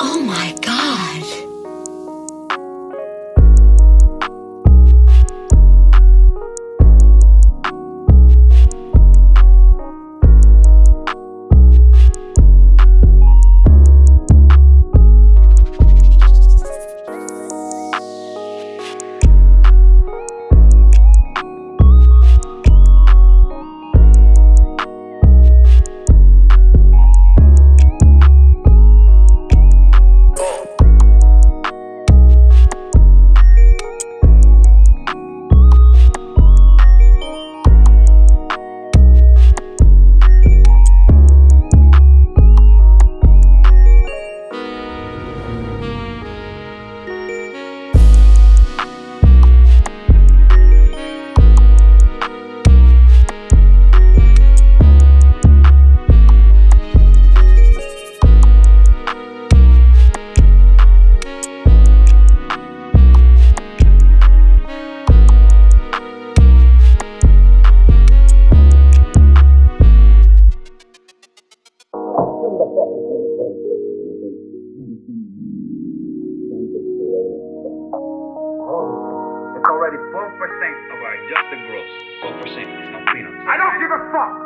Oh my already 12% of our adjusted gross. 12% is no peanuts. I don't give a fuck.